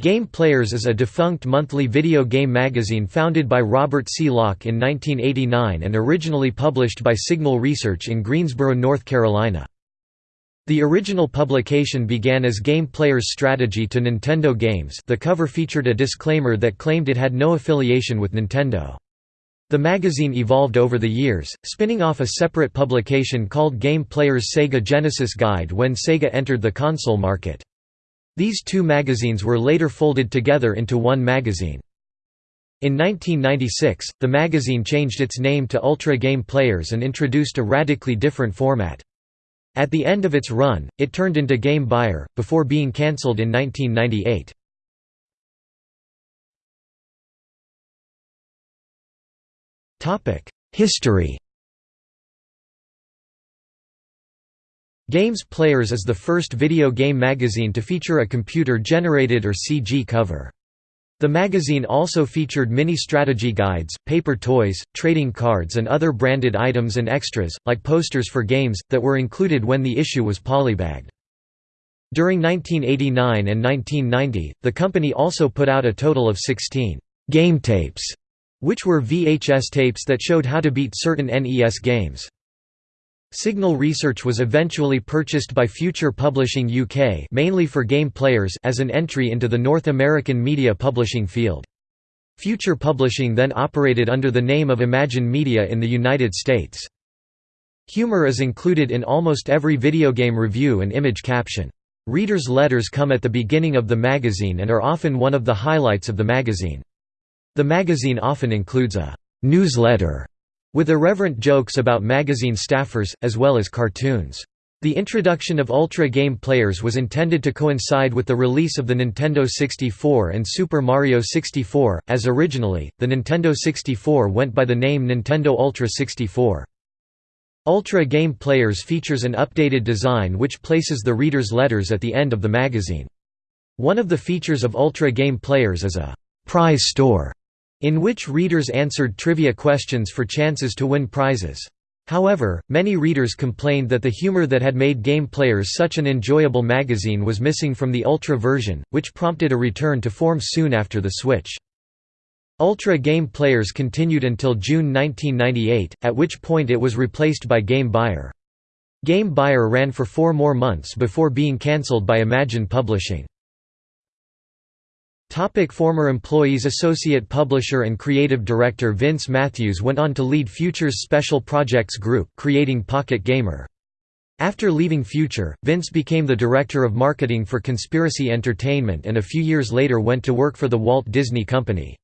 Game Players is a defunct monthly video game magazine founded by Robert C. Locke in 1989 and originally published by Signal Research in Greensboro, North Carolina. The original publication began as Game Players' strategy to Nintendo games the cover featured a disclaimer that claimed it had no affiliation with Nintendo. The magazine evolved over the years, spinning off a separate publication called Game Players Sega Genesis Guide when Sega entered the console market. These two magazines were later folded together into one magazine. In 1996, the magazine changed its name to Ultra Game Players and introduced a radically different format. At the end of its run, it turned into Game Buyer, before being cancelled in 1998. History Games Players is the first video game magazine to feature a computer-generated or CG cover. The magazine also featured mini strategy guides, paper toys, trading cards and other branded items and extras, like posters for games, that were included when the issue was polybagged. During 1989 and 1990, the company also put out a total of 16 «game tapes», which were VHS tapes that showed how to beat certain NES games. Signal Research was eventually purchased by Future Publishing UK mainly for game players as an entry into the North American media publishing field. Future Publishing then operated under the name of Imagine Media in the United States. Humor is included in almost every video game review and image caption. Readers' letters come at the beginning of the magazine and are often one of the highlights of the magazine. The magazine often includes a «newsletter» with irreverent jokes about magazine staffers, as well as cartoons. The introduction of Ultra Game Players was intended to coincide with the release of the Nintendo 64 and Super Mario 64, as originally, the Nintendo 64 went by the name Nintendo Ultra 64. Ultra Game Players features an updated design which places the reader's letters at the end of the magazine. One of the features of Ultra Game Players is a «prize store» in which readers answered trivia questions for chances to win prizes. However, many readers complained that the humor that had made Game Players such an enjoyable magazine was missing from the Ultra version, which prompted a return to form soon after the switch. Ultra Game Players continued until June 1998, at which point it was replaced by Game Buyer. Game Buyer ran for four more months before being cancelled by Imagine Publishing. Topic former employees Associate publisher and creative director Vince Matthews went on to lead Future's Special Projects Group creating Pocket Gamer. After leaving Future, Vince became the director of marketing for Conspiracy Entertainment and a few years later went to work for the Walt Disney Company.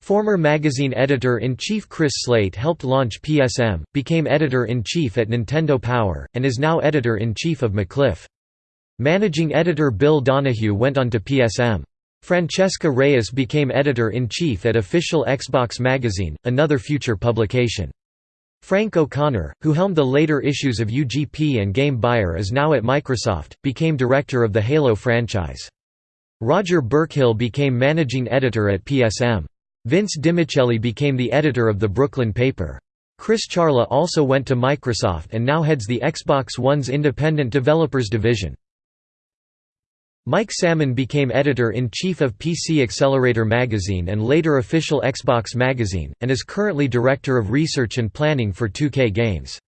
Former magazine editor-in-chief Chris Slate helped launch PSM, became editor-in-chief at Nintendo Power, and is now editor-in-chief of MacLife. Managing editor Bill Donahue went on to PSM. Francesca Reyes became editor-in-chief at Official Xbox Magazine, another future publication. Frank O'Connor, who helmed the later issues of UGP and Game Buyer is now at Microsoft, became director of the Halo franchise. Roger Burkhill became managing editor at PSM. Vince DiMichele became the editor of the Brooklyn paper. Chris Charla also went to Microsoft and now heads the Xbox One's independent developers division. Mike Salmon became editor-in-chief of PC Accelerator magazine and later official Xbox magazine, and is currently director of research and planning for 2K Games.